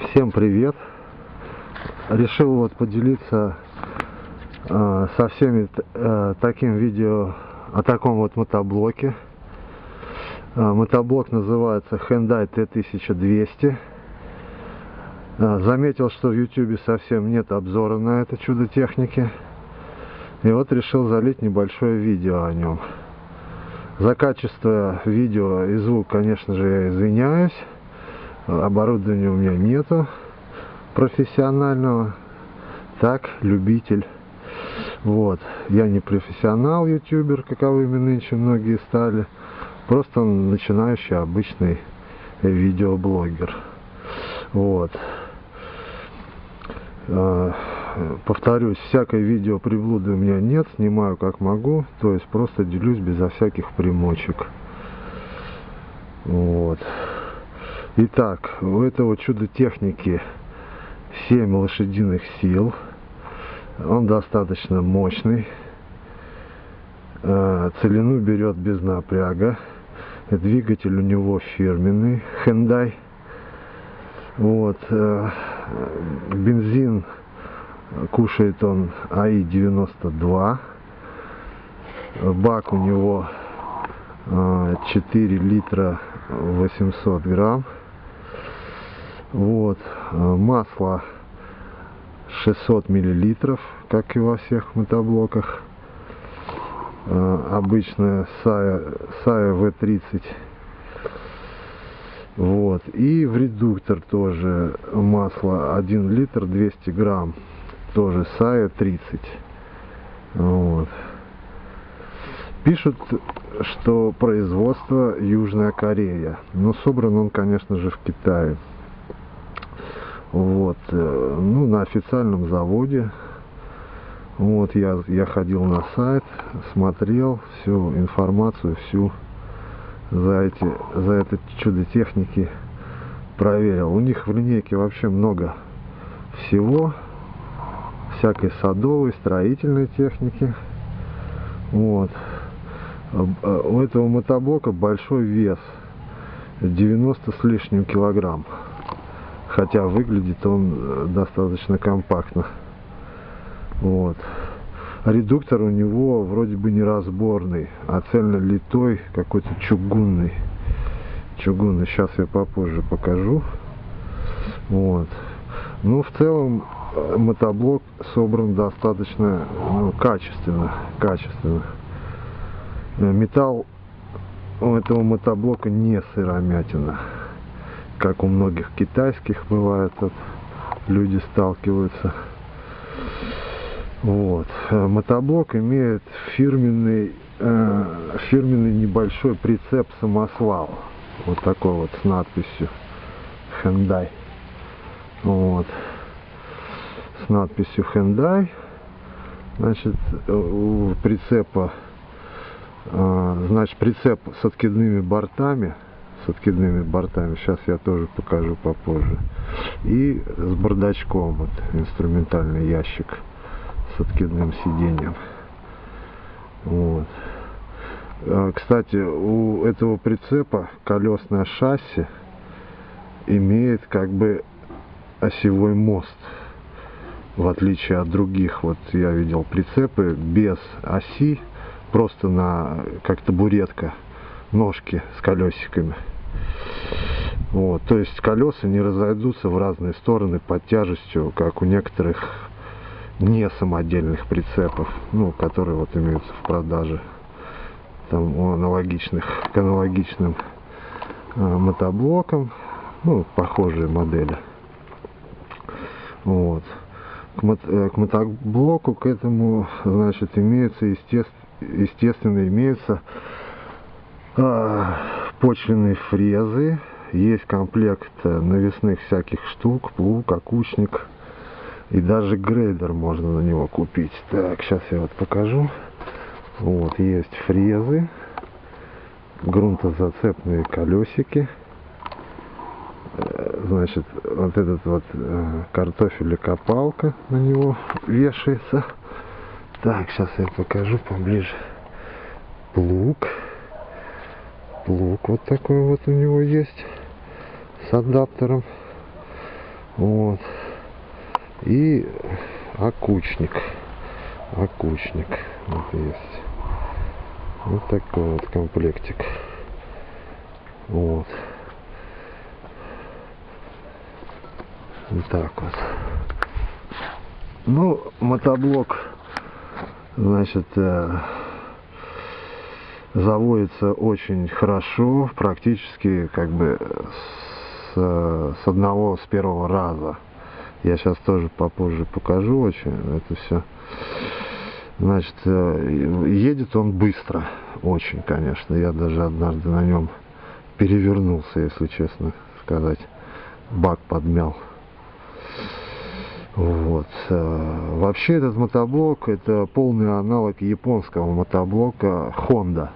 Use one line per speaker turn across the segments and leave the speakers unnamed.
Всем привет! Решил вот поделиться э, со всеми э, таким видео о таком вот мотоблоке. Э, мотоблок называется Hyundai T1200. Э, заметил, что в YouTube совсем нет обзора на это чудо техники. И вот решил залить небольшое видео о нем. За качество видео и звук, конечно же, я извиняюсь. Оборудования у меня нету профессионального. Так, любитель. Вот. Я не профессионал ютубер, каковыми нынче многие стали. Просто начинающий обычный видеоблогер. Вот. А, повторюсь, всякой видео приблуды у меня нет, снимаю как могу, то есть просто делюсь безо всяких примочек. Вот. Итак, у этого чудо техники 7 лошадиных сил. Он достаточно мощный. Э, целину берет без напряга. Двигатель у него фирменный Hyundai. Вот. Э, бензин кушает он АИ-92. Бак у него 4 э, литра 800 грамм. Вот, э, масло 600 миллилитров, как и во всех мотоблоках. Э, обычная Сая, Сая V30. Вот, и в редуктор тоже масло 1 литр 200 грамм. Тоже Сая 30. Вот. Пишут, что производство Южная Корея. Но собран он, конечно же, в Китае. Вот, э, ну, на официальном заводе. Вот, я, я ходил на сайт, смотрел всю информацию, всю за эти, за это чудо техники проверил. У них в линейке вообще много всего, всякой садовой, строительной техники. Вот. Э, у этого мотоблока большой вес, 90 с лишним килограмм хотя выглядит он э, достаточно компактно. Вот. Редуктор у него вроде бы не разборный а цельно литой какой-то чугунный. Чугунный. Сейчас я попозже покажу. Вот. Ну в целом э, мотоблок собран достаточно ну, качественно качественно. Э, металл у этого мотоблока не сыромятина как у многих китайских бывает, вот, люди сталкиваются. Вот. Э, мотоблок имеет фирменный, э, фирменный небольшой прицеп самосвал. Вот такой вот с надписью Hyundai. Вот. С надписью Hyundai. Значит, у прицепа, э, значит, прицеп с откидными бортами с откидными бортами. Сейчас я тоже покажу попозже. И с бардачком, вот инструментальный ящик с откидным сиденьем. Вот. А, кстати, у этого прицепа колесное шасси имеет как бы осевой мост. В отличие от других, вот я видел прицепы без оси, просто на как табуретка, ножки с колесиками. Вот, то есть колеса не разойдутся в разные стороны под тяжестью, как у некоторых не самодельных прицепов, ну, которые вот имеются в продаже там у аналогичных к аналогичным э, мотоблокам, ну, похожие модели. Вот. К, мот, э, к мотоблоку к этому, значит, имеются, естественно, естественно имеются э, почвенные фрезы, есть комплект э, навесных всяких штук, плуг, окучник и даже грейдер можно на него купить. Так, сейчас я вот покажу. Вот, есть фрезы, грунтозацепные колесики. Э, значит, вот этот вот э, картофель и копалка на него вешается. Так, сейчас я покажу поближе. Плуг плуг вот такой вот у него есть с адаптером Вот. И окучник. Окучник. Вот есть. Вот такой вот комплектик. Вот. Вот так вот. Ну, мотоблок, значит, э, заводится очень хорошо, практически как бы с, с одного, с первого раза. Я сейчас тоже попозже покажу очень это все. Значит, э, едет он быстро, очень, конечно. Я даже однажды на нем перевернулся, если честно сказать. Бак подмял. Вот. Э, вообще этот мотоблок это полный аналог японского мотоблока Honda.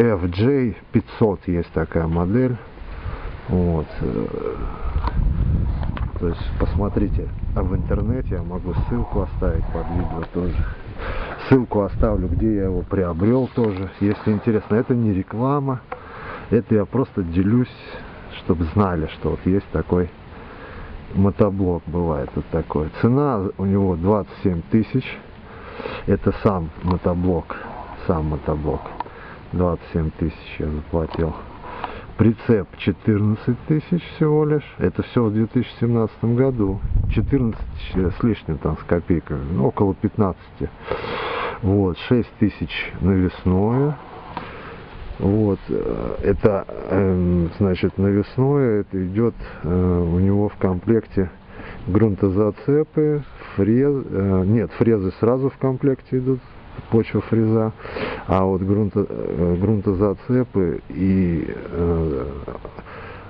FJ500 есть такая модель. Вот. То есть посмотрите а в интернете, я могу ссылку оставить под видео тоже. Ссылку оставлю, где я его приобрел тоже, если интересно. Это не реклама, это я просто делюсь, чтобы знали, что вот есть такой мотоблок бывает вот такой. Цена у него 27 тысяч. Это сам мотоблок, сам мотоблок. 27 тысяч я заплатил. Прицеп 14 тысяч всего лишь. Это все в 2017 году. 14 с лишним там с копейками. Ну, около 15. Вот, 6 тысяч навесное. Вот, э, это, эм, значит, навесное, это идет э, у него в комплекте грунтозацепы, фрез, э, нет, фрезы сразу в комплекте идут, почва фреза, а вот грунто, грунтозацепы и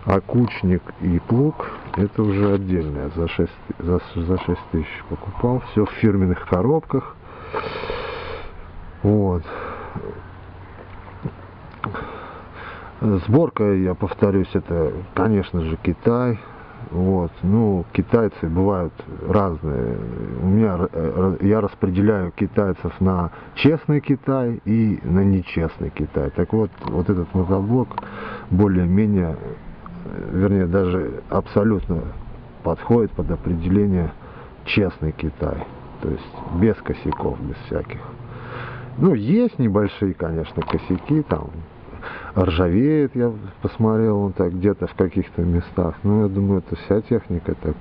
окучник и плуг это уже отдельное. За 6 за, за 6 тысяч покупал. Все в фирменных коробках. Вот. Сборка, я повторюсь, это, конечно же, Китай. Вот. Ну, китайцы бывают разные. У меня я распределяю китайцев на честный Китай и на нечестный Китай. Так вот, вот этот мотоблок более-менее, вернее, даже абсолютно подходит под определение честный Китай. То есть без косяков, без всяких. Ну, есть небольшие, конечно, косяки, там, ржавеет, я посмотрел, он так где-то в каких-то местах. Ну, я думаю, это вся техника так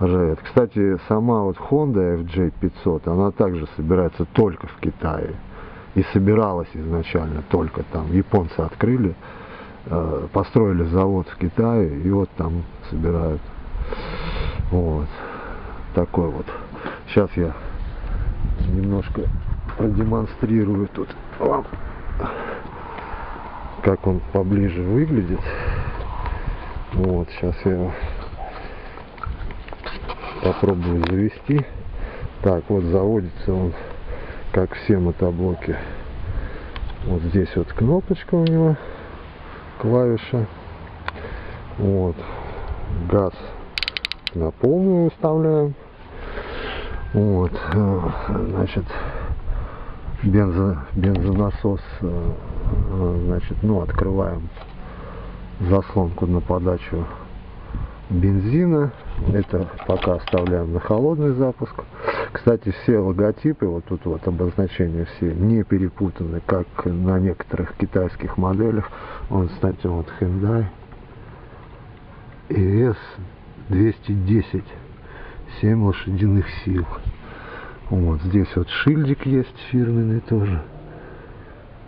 ржавеет. Кстати, сама вот Honda FJ500, она также собирается только в Китае. И собиралась изначально только там. Японцы открыли, э, построили завод в Китае, и вот там собирают. Вот. Такой вот. Сейчас я немножко продемонстрирую тут вам, как он поближе выглядит. Вот, сейчас я попробую завести. Так, вот заводится он, как все мотоблоки. Вот здесь вот кнопочка у него, клавиша. Вот, газ на полную выставляем. Вот, э, значит, бензо, бензонасос, э, э, значит, ну, открываем заслонку на подачу бензина. Это пока оставляем на холодный запуск. Кстати, все логотипы, вот тут вот обозначения все не перепутаны, как на некоторых китайских моделях. Вот, кстати, вот Hyundai ES 210, 7 лошадиных сил. Вот здесь вот шильдик есть фирменный тоже.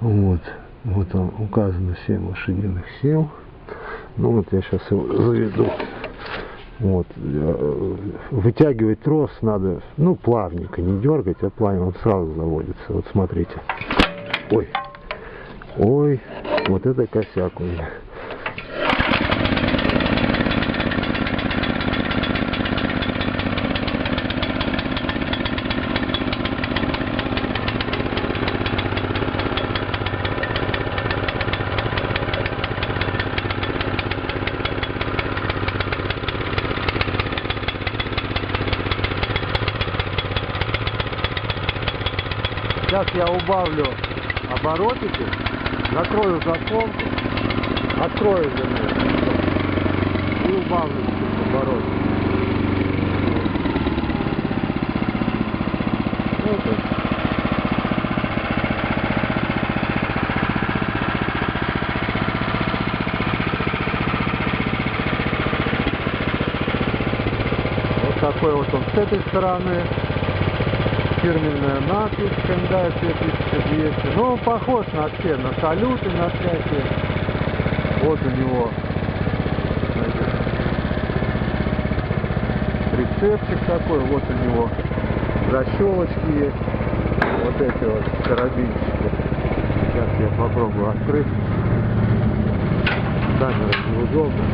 Вот. Вот там указано 7 лошадиных сил. Ну вот я сейчас его заведу. Вот. Э, вытягивать трос надо, ну, плавненько, не дергать, а плавненько, он сразу заводится. Вот смотрите. Ой. Ой, вот это косяк у меня. Сейчас я убавлю оборотики, закрою заслонку, открою вернее, и убавлю оборотики. Ну, вот такой вот он с этой стороны Фирменная надпись Hyundai 2200. Ну, похож на все, на салюты, на всякие. Вот у него значит, прицепчик такой, вот у него защелочки есть. Вот эти вот карабинчики. Сейчас я попробую открыть. Камера неудобно.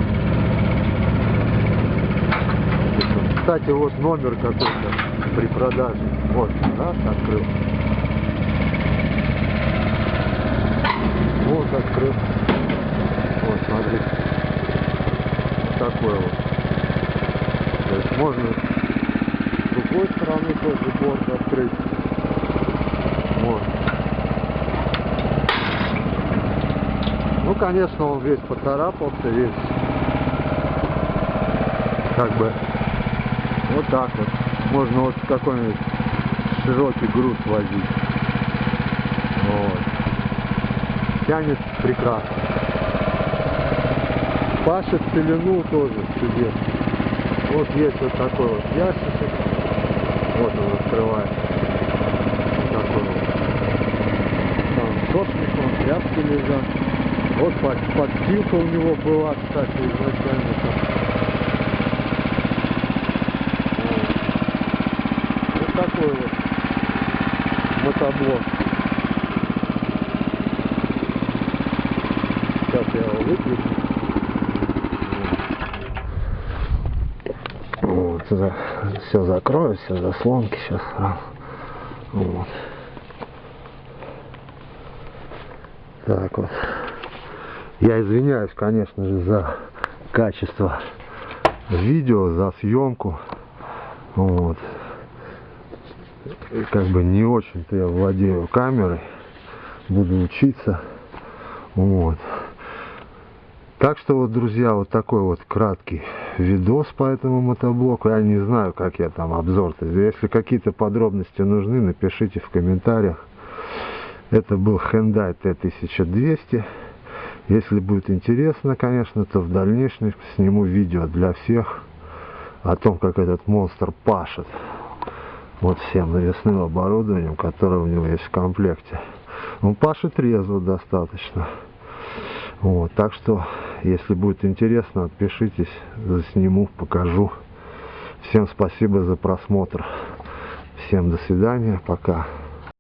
Кстати, вот номер какой-то при продаже. Вот, раз, открыл. Вот, открыл. Вот, смотри. Вот такой вот. То есть можно с другой стороны тоже борт открыть. Вот. Ну, конечно, он весь поцарапался, весь как бы вот так вот. Можно вот какой-нибудь широкий груз возить. Вот. Тянет прекрасно. Пашет пелену тоже чудесно. Вот есть вот такой вот ящичек. Вот он открывается. Вот такой вот. Там сошник, он, тряпки лежат. Вот под, подстилка у него была, кстати, изначально. Вот такой вот мотоблок. Сейчас я его выключу. Вот, за, все закрою, все заслонки сейчас сразу. Вот. Так вот. Я извиняюсь, конечно же, за качество видео, за съемку. Вот. Как бы не очень-то я владею камерой. Буду учиться. Вот. Так что вот, друзья, вот такой вот краткий видос по этому мотоблоку. Я не знаю, как я там обзор-то. Если какие-то подробности нужны, напишите в комментариях. Это был Hyundai T1200. Если будет интересно, конечно, то в дальнейшем сниму видео для всех о том, как этот монстр пашет. Вот всем навесным оборудованием, которое у него есть в комплекте. Он пашет трезво достаточно. Вот, так что, если будет интересно, отпишитесь, засниму, покажу. Всем спасибо за просмотр. Всем до свидания, пока.